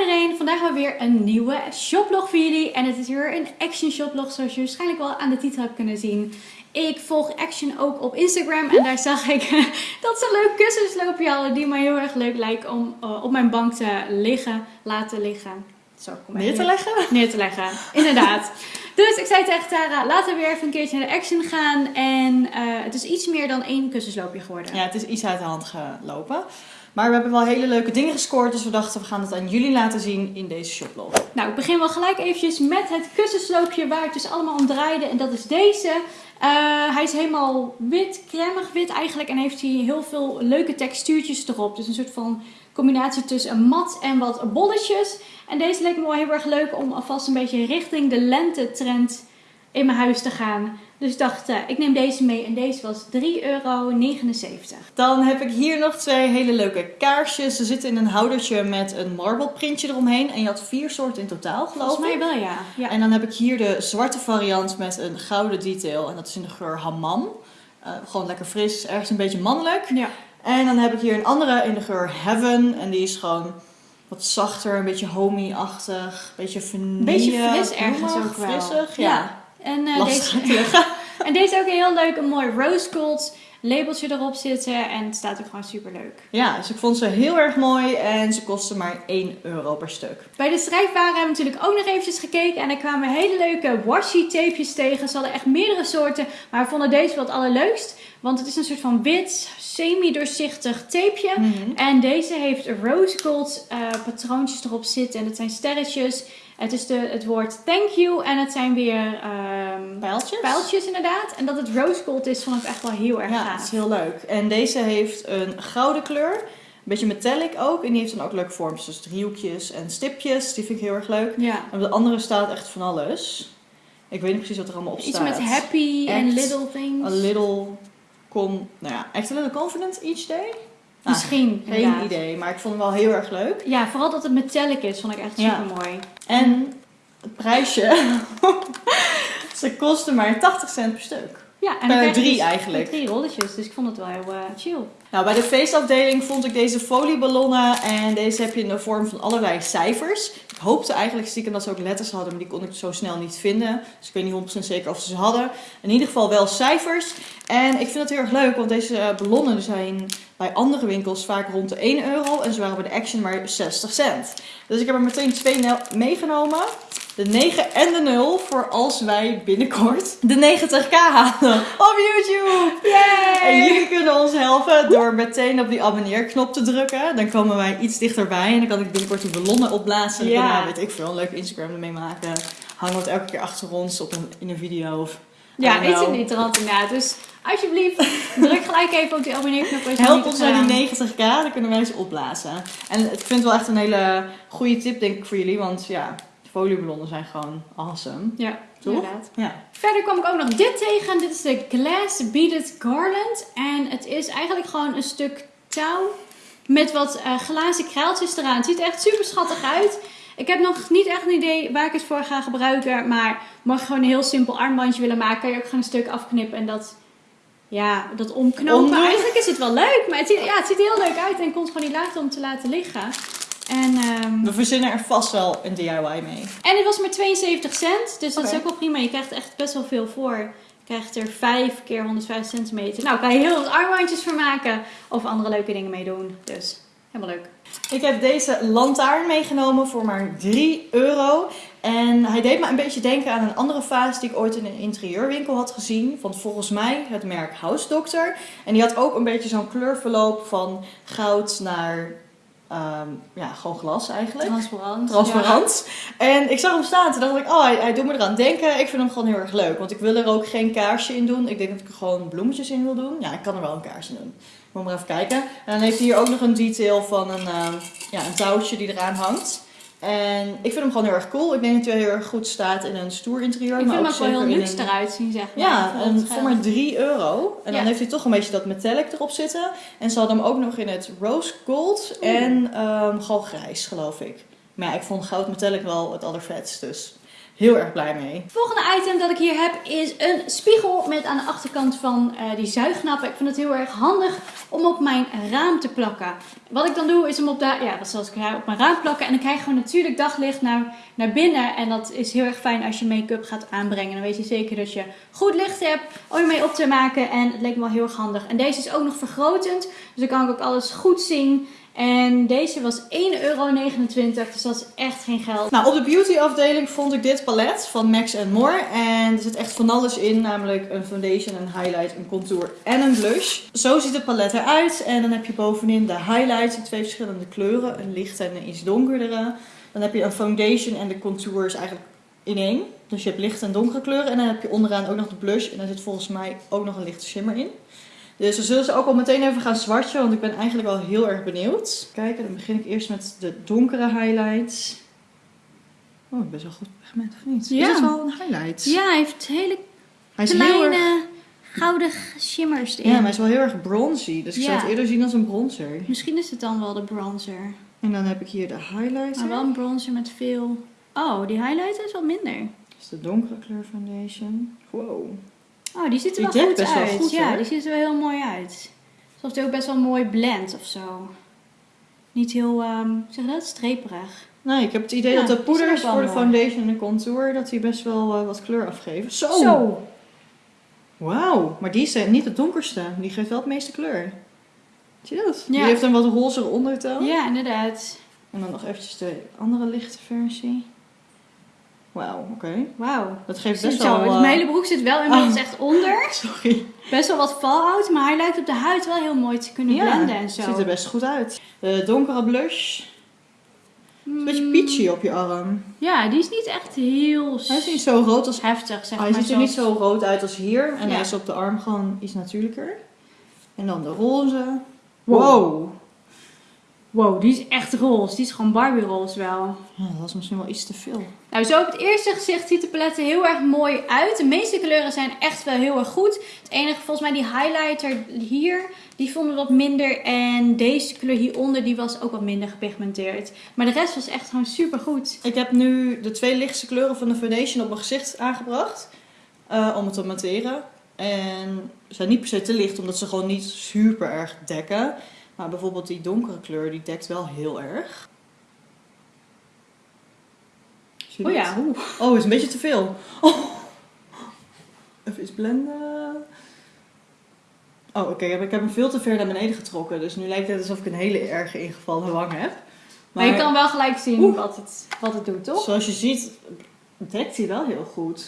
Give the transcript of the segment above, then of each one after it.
iedereen, vandaag hebben we weer een nieuwe shoplog voor jullie. En het is weer een action shoplog zoals je waarschijnlijk wel aan de titel hebt kunnen zien. Ik volg Action ook op Instagram en daar zag ik dat ze een leuk kussensloopje hadden die mij heel erg leuk lijkt om uh, op mijn bank te liggen, laten liggen. Zo, kom neer te leggen? Neer te leggen, inderdaad. dus ik zei tegen Tara, laten we weer even een keertje naar de Action gaan. En uh, het is iets meer dan één kussensloopje geworden. Ja, het is iets uit de hand gelopen. Maar we hebben wel hele leuke dingen gescoord, dus we dachten we gaan het aan jullie laten zien in deze shoplog. Nou, ik begin wel gelijk eventjes met het kussensloopje waar het dus allemaal om draaide. En dat is deze. Uh, hij is helemaal wit, cremig wit eigenlijk. En heeft hij heel veel leuke textuurtjes erop. Dus een soort van combinatie tussen een mat en wat bolletjes. En deze leek me wel heel erg leuk om alvast een beetje richting de lente-trend in mijn huis te gaan. Dus ik dacht, uh, ik neem deze mee en deze was 3,79 euro. Dan heb ik hier nog twee hele leuke kaarsjes. Ze zitten in een houdertje met een marble printje eromheen. En je had vier soorten in totaal geloof ik. Volgens mij wel ja. ja. En dan heb ik hier de zwarte variant met een gouden detail. En dat is in de geur hammam. Uh, gewoon lekker fris, ergens een beetje mannelijk. Ja. En dan heb ik hier een andere in de geur heaven. En die is gewoon wat zachter, een beetje homey-achtig, een beetje vanille. Beetje fris ergens ook wel. Frissig, ja. ja. En, uh, deze, en deze ook heel leuk, een mooi rose gold labeltje erop zitten. En het staat ook gewoon super leuk. Ja, dus ik vond ze heel erg mooi en ze kosten maar 1 euro per stuk. Bij de strijfwaren hebben we natuurlijk ook nog eventjes gekeken. En er kwamen hele leuke washi tapejes tegen. Ze hadden echt meerdere soorten, maar we vonden deze wel het allerleukst. Want het is een soort van wit, semi-doorzichtig tapeje. Mm -hmm. En deze heeft rose gold uh, patroontjes erop zitten. En dat zijn sterretjes. Het is de, het woord thank you en het zijn weer um, pijltjes. pijltjes inderdaad. En dat het rose gold is, vond ik echt wel heel erg ja, gaaf. het is heel leuk. En deze heeft een gouden kleur. Een beetje metallic ook. En die heeft dan ook leuke vormpjes. Dus driehoekjes en stipjes. Die vind ik heel erg leuk. Ja. En op de andere staat echt van alles. Ik weet niet precies wat er allemaal op Iets staat. met happy en little things. A little... Com, nou ja, echt a little confident each day? Misschien. Ah, geen inderdaad. idee, maar ik vond hem wel heel erg leuk. Ja, vooral dat het metallic is, vond ik echt super mooi. En het prijsje. Ze kosten maar 80 cent per stuk. Ja, en Per drie dus eigenlijk. Drie rolletjes, dus ik vond het wel heel uh, chill. Nou, bij de feestafdeling vond ik deze folieballonnen. En deze heb je in de vorm van allerlei cijfers. Ik hoopte eigenlijk stiekem dat ze ook letters hadden, maar die kon ik zo snel niet vinden. Dus ik weet niet 100% zeker of ze ze hadden. In ieder geval wel cijfers. En ik vind het heel erg leuk, want deze ballonnen zijn bij andere winkels vaak rond de 1 euro. En ze waren bij de Action maar 60 cent. Dus ik heb er meteen twee meegenomen. De 9 en de 0 voor als wij binnenkort de 90k halen op YouTube. Yay! En jullie kunnen ons helpen door meteen op die abonneerknop te drukken. Dan komen wij iets dichterbij en dan kan ik binnenkort die ballonnen opblazen. En Ja. daarna weet ik veel, een leuk Instagram ermee maken. Hangen we het elke keer achter ons op een, in een video. Of, Ja, don't iets know. in die trant inderdaad. Dus alsjeblieft, druk gelijk even op die abonneerknop. als je Help ons naar die 90k, dan kunnen wij ze opblazen. En ik vind het wel echt een hele goede tip denk ik voor jullie. Want ja, folieballonnen zijn gewoon awesome. Ja, Toch? inderdaad. Ja. Verder kwam ik ook nog dit tegen. Dit is de Glass Beaded Garland. En het is eigenlijk gewoon een stuk touw met wat eh, glazen kraaltjes eraan. Het ziet er echt super schattig uit. Ik heb nog niet echt een idee waar ik het voor ga gebruiken. Maar mocht je gewoon een heel simpel armbandje willen maken, kan je ook gewoon een stuk afknippen en dat, ja, dat omknopen. Eigenlijk is het wel leuk, maar het ziet, ja, het ziet heel leuk uit en komt gewoon niet laten om te laten liggen. En, ehm, We verzinnen er vast wel een DIY mee. en het was maar 72 cent, dus dat is ook wel prima. Je krijgt echt best wel veel voor. Je krijgt er 5 keer 150 centimeter. Nou, kan je heel wat armbandjes voor maken of andere leuke dingen mee doen. Dus helemaal leuk. Ik heb deze lantaarn meegenomen voor maar 3 euro. En hij deed me een beetje denken aan een andere vaas die ik ooit in een interieurwinkel had gezien. Van volgens mij het merk House Doctor. En die had ook een beetje zo'n kleurverloop van goud naar ehm, ja, gewoon glas eigenlijk. Transparant. Transparant. En ik zag hem staan. Toen dacht ik, oh, hij, hij doet me eraan denken. Ik vind hem gewoon heel erg leuk. Want ik wil er ook geen kaarsje in doen. Ik denk dat ik er gewoon bloemetjes in wil doen. Ja, ik kan er wel een kaarsje in doen. Moet maar even kijken. En dan heeft hij hier ook nog een detail van een, ehm, ja, een touwtje die eraan hangt. En ik vind hem gewoon heel erg cool. Ik denk dat hij heel erg goed staat in een stoer interieur. Ik maar vind hem ook wel heel luxe een- eruit zien, zeg maar. Ja, Voor en voor maar 3 euro. En dan heeft hij toch een beetje dat metallic erop zitten. En ze hadden hem ook nog in het rose gold en ehm, gewoon grijs, geloof ik. Maar ja, ik vond goud metallic wel het allervetst, dus heel erg blij mee. Het volgende item dat ik hier heb is een spiegel met aan de achterkant van eh, die zuignappen. Ik vind het heel erg handig om op mijn raam te plakken. Wat ik dan doe is hem op, de, ja, dat zoals ik op mijn raam plakken. En dan krijg je gewoon natuurlijk daglicht naar, naar binnen. En dat is heel erg fijn als je make-up gaat aanbrengen. Dan weet je zeker dat je goed licht hebt om je mee op te maken. En het leek me wel heel erg handig. En deze is ook nog vergrotend. Dus dan kan ik ook alles goed zien. En deze was 1,29 euro, dus dat is echt geen geld. Nou, op de beauty afdeling vond ik dit palet van Max More. En er zit echt van alles in, namelijk een foundation, een highlight, een contour en een blush. Zo ziet het palet eruit. En dan heb je bovenin de highlights in twee verschillende kleuren. Een lichte en een iets donkerdere. Dan heb je een foundation en de contour is eigenlijk in één. Dus je hebt lichte en donkere kleuren. En dan heb je onderaan ook nog de blush. En daar zit volgens mij ook nog een lichte shimmer in. Dus we zullen ze ook al meteen even gaan swatchen, want ik ben eigenlijk wel heel erg benieuwd. Kijken, dan begin ik eerst met de donkere highlights. Oh, best wel goed pigment, of niet? Ja. Is het wel een highlight? Ja, hij heeft hele Hij is heel kleine erg... gouden shimmers erin. Ja, maar hij is wel heel erg bronzy. Dus ik zou het eerder zien als een bronzer. Misschien is het dan wel de bronzer. En dan heb ik hier de highlighter. Maar wel een bronzer met veel... Oh, die highlighter is wat minder. Dat is de donkere kleur foundation. Wow. Oh, die ziet er Die wel goed wel uit. goed, ja, hoor. die ziet er wel heel mooi uit. Alsof het ook best wel mooi blend of zo. Niet heel, ehm zeg je dat, streperig. Nee, ik heb het idee Ja, dat de poeders voor de foundation en de contour, dat die best wel eh, wat kleur afgeven. Zo! Zo. Wauw, maar die is eh, niet het donkerste. Die geeft wel het meeste kleur. Zie je dat? Die heeft een wat rozere ondertoon. Ja, inderdaad. En dan nog eventjes de andere lichte versie. Wauw, oké. Wauw. Dat geeft best zo, wel... dus eh, mijn hele broek zit wel inmiddels Oh. echt onder. Sorry. Best wel wat fallout, maar hij lijkt op de huid wel heel mooi te kunnen blenden en zo. het ziet er best goed uit. De donkere blush. Een beetje Mm, peachy op je arm. Ja, die is niet echt heel Hij is niet zo rood als... heftig, zeg hij maar. ziet er niet zo rood uit als hier. En Ja. hij is op de arm gewoon iets natuurlijker. En dan de roze. Wow. Wow. Wow, die is echt roze. Die is gewoon Barbie roze wel. Ja, dat was misschien wel iets te veel. Nou, zo op het eerste gezicht ziet de palet er heel erg mooi uit. De meeste kleuren zijn echt wel heel erg goed. Het enige, volgens mij die highlighter hier, die vonden we wat minder. En deze kleur hieronder, die was ook wat minder gepigmenteerd. Maar de rest was echt gewoon super goed. Ik heb nu de twee lichtste kleuren van de foundation op mijn gezicht aangebracht. eh, om het te matteren. En ze zijn niet per se te licht, omdat ze gewoon niet super erg dekken. Maar bijvoorbeeld die donkere kleur, die dekt wel heel erg. Zie je Oh ja, oeh. Oh, is een beetje te veel. Oh. Even eens blenden. Oh, oké. Ik heb hem veel te ver naar beneden getrokken. Dus nu lijkt het alsof ik een hele erge ingevallen wang heb. Maar, je kan wel gelijk zien Oeh. wat het, wat het doet, toch? Zoals je ziet, dekt hij wel heel goed.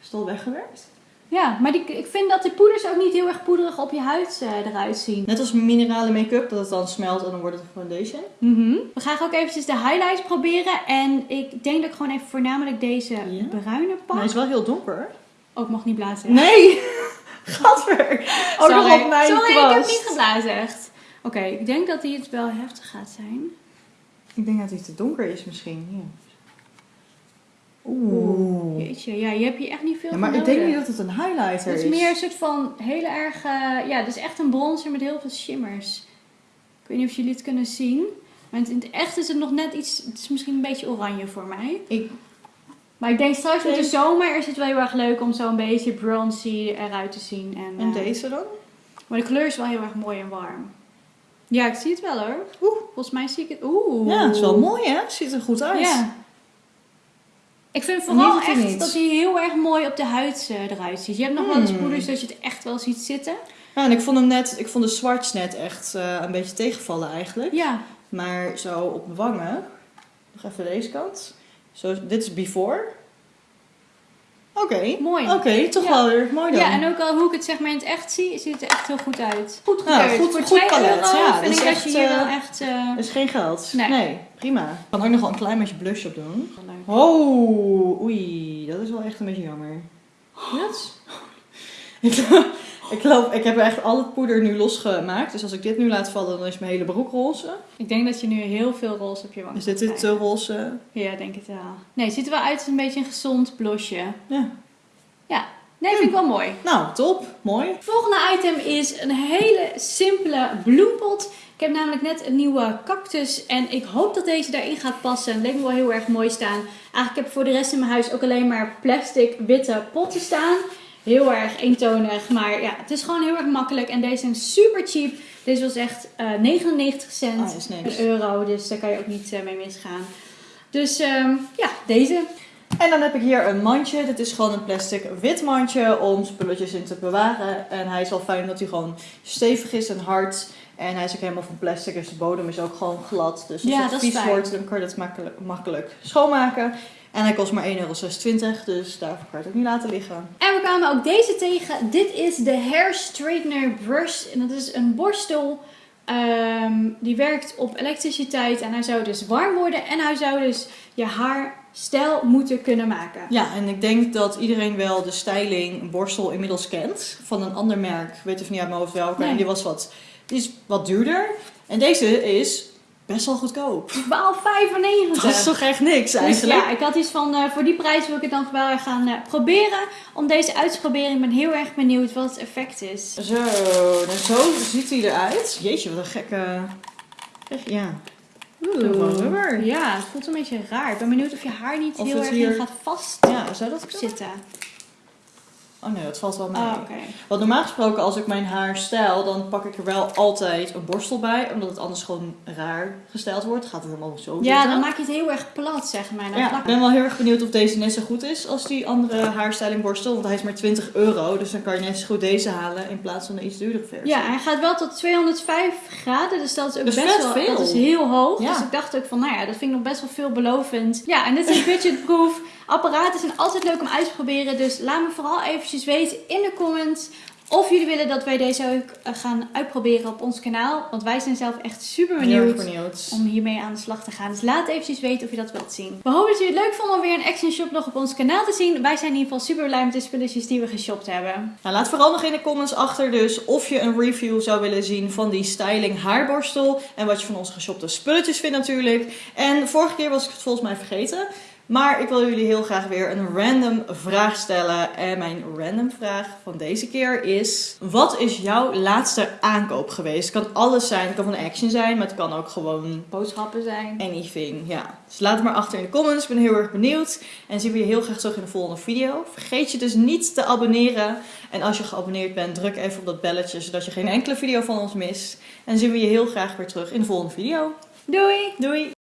Is het al weggewerkt? Ja, maar die, ik vind dat de poeders ook niet heel erg poederig op je huid eh, eruit zien. Net als minerale make-up, dat het dan smelt en dan wordt het een foundation. Mhm. We gaan ook eventjes de highlights proberen. En ik denk dat ik gewoon even voornamelijk deze Ja? bruine Maar pak. hij is wel heel donker. Oh, ik mag niet blazen. Nee! Gadver! Ook nog op mijn Sorry, kwast. ik heb niet geblazen echt. Oké, ik denk dat die het wel heftig gaat zijn. Ik denk dat hij te donker is misschien. Ja. Oeh. Jeetje, ja, je hebt hier echt niet veel Ja, maar ik denk niet dat het een highlighter Het is. is meer een soort van hele erg... ja, het is echt een bronzer met heel veel shimmers. Ik weet niet of jullie het kunnen zien. Maar in het echt is het nog net iets... Het is misschien een beetje oranje voor mij. Ik, Maar ik denk straks met de zomer is het wel heel erg leuk om zo een beetje bronzy eruit te zien. En, en eh, deze dan? Maar de kleur is wel heel erg mooi en warm. Ja, ik zie het wel hoor. Oeh. Volgens mij zie ik het. Oeh. Ja, het is wel mooi hè? Ziet er goed uit. Ja. Ik vind vooral echt niet. dat hij heel erg mooi op de huid eh, eruit ziet. Je hebt nog wel eens Hmm. poeders dat je het echt wel ziet zitten. Ja, en ik vond hem net, ik vond de swatch net echt eh, een beetje tegenvallen eigenlijk. Ja. Maar zo op mijn wangen, nog even deze kant. Zo, dit is before. Oké. Mooi. Oké, toch Ja. wel weer mooi dan. Ja, en ook al hoe ik het zeg maar in het echt zie, ziet het er echt heel goed uit. Goed Ja, gekeurd. goed- Voor goed 2 palet, ja, vind dat is ik dat je hier eh, wel echt... Dat is geen geld. Nee. prima. Ik kan ook nog wel een klein beetje blush op doen. leuk. Oh, oei, dat is wel echt een beetje jammer. Wat? ik, loop, ik heb echt al het poeder nu losgemaakt. Dus als ik dit nu laat vallen, dan is mijn hele broek roze. Ik denk dat je nu heel veel roze op je wang Is dit dit te roze? Ja, denk het wel. Nee, het ziet er wel uit als een beetje een gezond blosje. Ja. Ja, nee, vind ik wel mooi. Nou, top. Mooi. Het volgende item is een hele simpele bloempot. Ik heb namelijk net een nieuwe cactus en ik hoop dat deze daarin gaat passen. Het leek me wel heel erg mooi staan. Eigenlijk heb ik voor de rest in mijn huis ook alleen maar plastic witte potten staan. Heel erg eentonig. Maar ja, het is gewoon heel erg makkelijk. En deze zijn super cheap. Deze was echt eh 99 cent. Ah, is niks. Een euro. Dus daar kan je ook niet eh, mee misgaan. Dus ehm, ja, deze. En dan heb ik hier een mandje. Dit is gewoon een plastic wit mandje om spulletjes in te bewaren. En hij is wel fijn dat hij gewoon stevig is en hard. En hij is ook helemaal van plastic, dus de bodem is ook gewoon glad. Dus als Ja, het vies wordt, dan kan je dat makkelijk, makkelijk schoonmaken. En hij kost maar 1,26 euro, dus daarvoor kan je het ook niet laten liggen. En we kwamen ook deze tegen. Dit is de Hair Straightener Brush. En dat is een borstel. ehm, die werkt op elektriciteit. En hij zou dus warm worden. En hij zou dus je haar stijl moeten kunnen maken. Ja, en ik denk dat iedereen wel de styling borstel inmiddels kent. Van een ander merk, ik weet even niet uit mijn hoofd welke. Nee. En die was wat, die is wat duurder. En deze is best wel goedkoop. 12,95. Dat is toch echt niks Dus eigenlijk? ja, ik had iets van, eh, voor die prijs wil ik het dan wel gaan eh, proberen. Om deze uit te proberen. Ik ben heel erg benieuwd wat het effect is. Zo, nou zo ziet hij eruit. Jeetje, wat een gekke... Echt, Ja. Gewoon rubber. Ja, het voelt een beetje raar. Ik ben benieuwd of je haar niet Of heel erg hier- in gaat vastzitten. Ja, zou dat kunnen? Oh nee, dat valt wel mee. Oh, oké. Want normaal gesproken, als ik mijn haar stijl, dan pak ik er wel altijd een borstel bij. Omdat het anders gewoon raar gesteld wordt. Gaat het helemaal zo Ja, zitten. dan maak je het heel erg plat, zeg maar. Dan Ja, ik ben wel heel erg benieuwd of deze net zo goed is als die andere haarstylingborstel. Want hij is maar 20 euro. Dus dan kan je net zo goed deze halen in plaats van de iets duurdere versie. Ja, hij gaat wel tot 205 graden, dus dat is ook best wel veel. Dat is heel hoog. Ja. Dus ik dacht ook van, nou ja, dat vind ik nog best wel veelbelovend. Ja, en dit is een budgetproof. Apparaten zijn altijd leuk om uit te proberen. Dus laat me vooral eventjes weten in de comments of jullie willen dat wij deze ook eh, gaan uitproberen op ons kanaal. Want wij zijn zelf echt super benieuwd. om hiermee aan de slag te gaan. Dus laat eventjes weten of je dat wilt zien. We hopen dat jullie het leuk vonden om weer een Action Shop nog op ons kanaal te zien. Wij zijn in ieder geval super blij met de spulletjes die we geshopt hebben. Nou, laat vooral nog in de comments achter dus of je een review zou willen zien van die styling haarborstel. En wat je van onze geshopte spulletjes vindt natuurlijk. En vorige keer was ik het volgens mij vergeten. Maar ik wil jullie heel graag weer een random vraag stellen. En mijn random vraag van deze keer is... Wat is jouw laatste aankoop geweest? Het kan alles zijn. Het kan van Action zijn, maar het kan ook gewoon Boodschappen zijn. anything. Ja. Dus laat het maar achter in de comments. Ik ben heel erg benieuwd. En zien we je heel graag terug in de volgende video. Vergeet je dus niet te abonneren. En als je geabonneerd bent, druk even op dat belletje. Zodat je geen enkele video van ons mist. En zien we je heel graag weer terug in de volgende video. Doei! Doei!